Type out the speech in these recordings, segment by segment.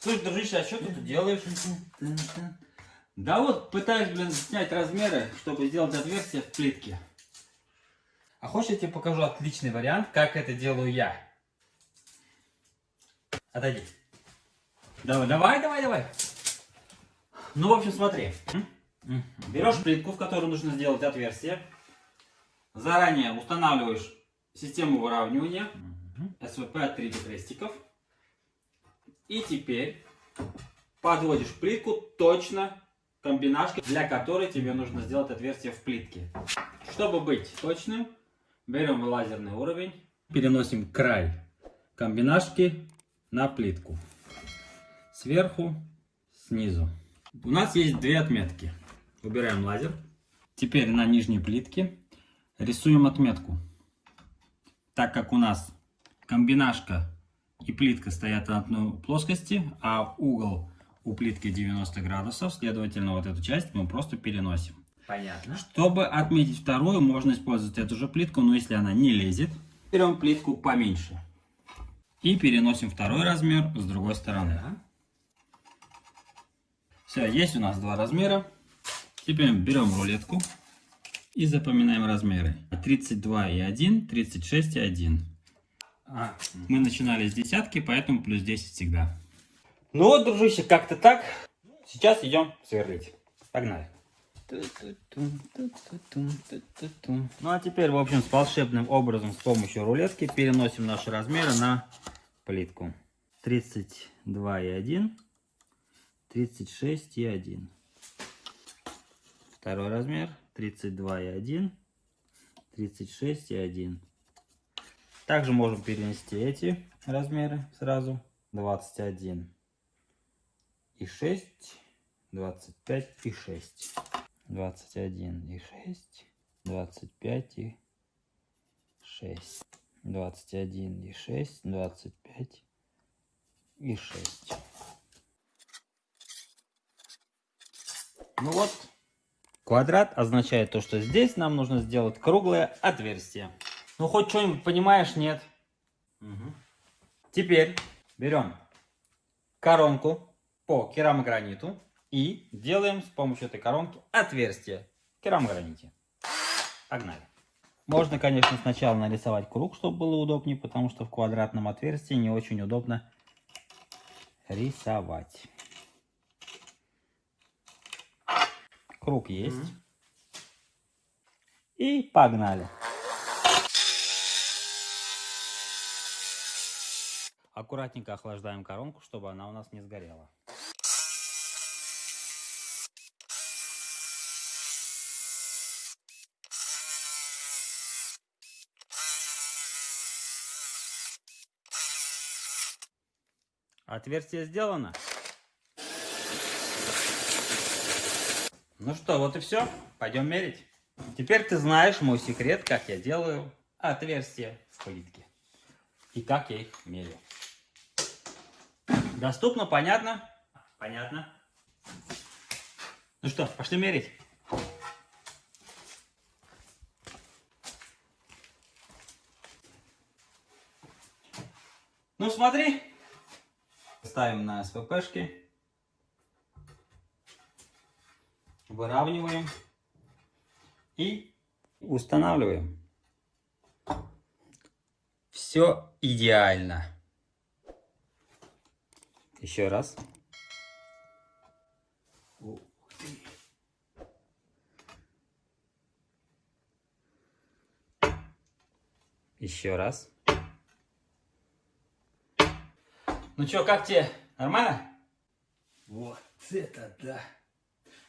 Слушай, дружище, а что ты тут делаешь? Да вот, пытаюсь, блин, снять размеры, чтобы сделать отверстие в плитке. А хочешь, я тебе покажу отличный вариант, как это делаю я? Отойди. Давай, давай, давай, давай. Ну, в общем, смотри. Берешь плитку, в которую нужно сделать отверстие. Заранее устанавливаешь систему выравнивания. СВП от 3 крестиков. И теперь подводишь плитку точно комбинашкой, для которой тебе нужно сделать отверстие в плитке. Чтобы быть точным, берем лазерный уровень, переносим край комбинашки на плитку. Сверху, снизу. У нас есть две отметки. Убираем лазер. Теперь на нижней плитке рисуем отметку. Так как у нас комбинашка и плитка стоят на одной плоскости, а угол у плитки 90 градусов, следовательно, вот эту часть мы просто переносим. Понятно. Чтобы отметить вторую, можно использовать эту же плитку, но если она не лезет, берем плитку поменьше. И переносим второй размер с другой стороны. Все, есть у нас два размера. Теперь берем рулетку и запоминаем размеры. 32 и 1, 36 и 1. А, Мы начинали с десятки, поэтому плюс 10 всегда. Ну вот, дружище, как-то так. Сейчас идем сверлить. Погнали. Ну а теперь, в общем, с волшебным образом, с помощью рулетки, переносим наши размеры на плитку. 32 и 1, 36 и 1. Второй размер, 32 и 1, 36 и 1. Также можем перенести эти размеры сразу. 21 и 6, 25 и 6. 21 и 6, 25 и 6, 21 и 6, 25 и 6. Ну вот, квадрат означает то, что здесь нам нужно сделать круглое отверстие. Ну хоть что-нибудь понимаешь, нет? Мгм. Теперь берем коронку по керамограниту и делаем с помощью этой коронки отверстие в керамограните. Погнали. Можно, конечно, сначала нарисовать круг, чтобы было удобнее, потому что в квадратном отверстии не очень удобно рисовать. Круг есть. И погнали. Аккуратненько охлаждаем коронку, чтобы она у нас не сгорела. Отверстие сделано. Ну что, вот и все. Пойдем мерить. Теперь ты знаешь мой секрет, как я делаю отверстия в плитке. И как я их меряю. Доступно, понятно? Понятно. Ну что, пошли мерить. Ну смотри. Ставим на СППшки. Выравниваем. И устанавливаем. Все идеально. Еще раз. Ух ты. Еще раз. Ну чё, как тебе? Нормально? Вот это да.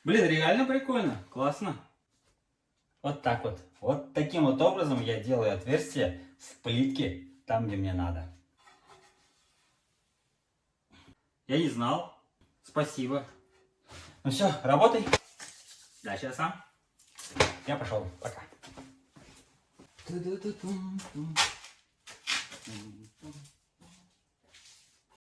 Блин, реально прикольно. Классно. Вот так вот. Вот таким вот образом я делаю отверстие в плитке там, где мне надо. Я не знал. Спасибо. Ну все, работай. Дальше я сам. Я пошел. Пока. Ту-ду-ду-тум-тум. Тум-тум.